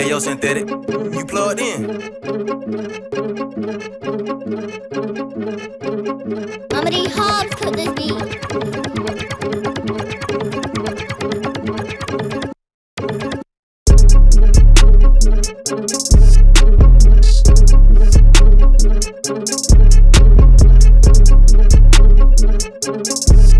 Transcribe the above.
Hey yo, synthetic, you plugged in. Mama D Hobbs put this beat. Mama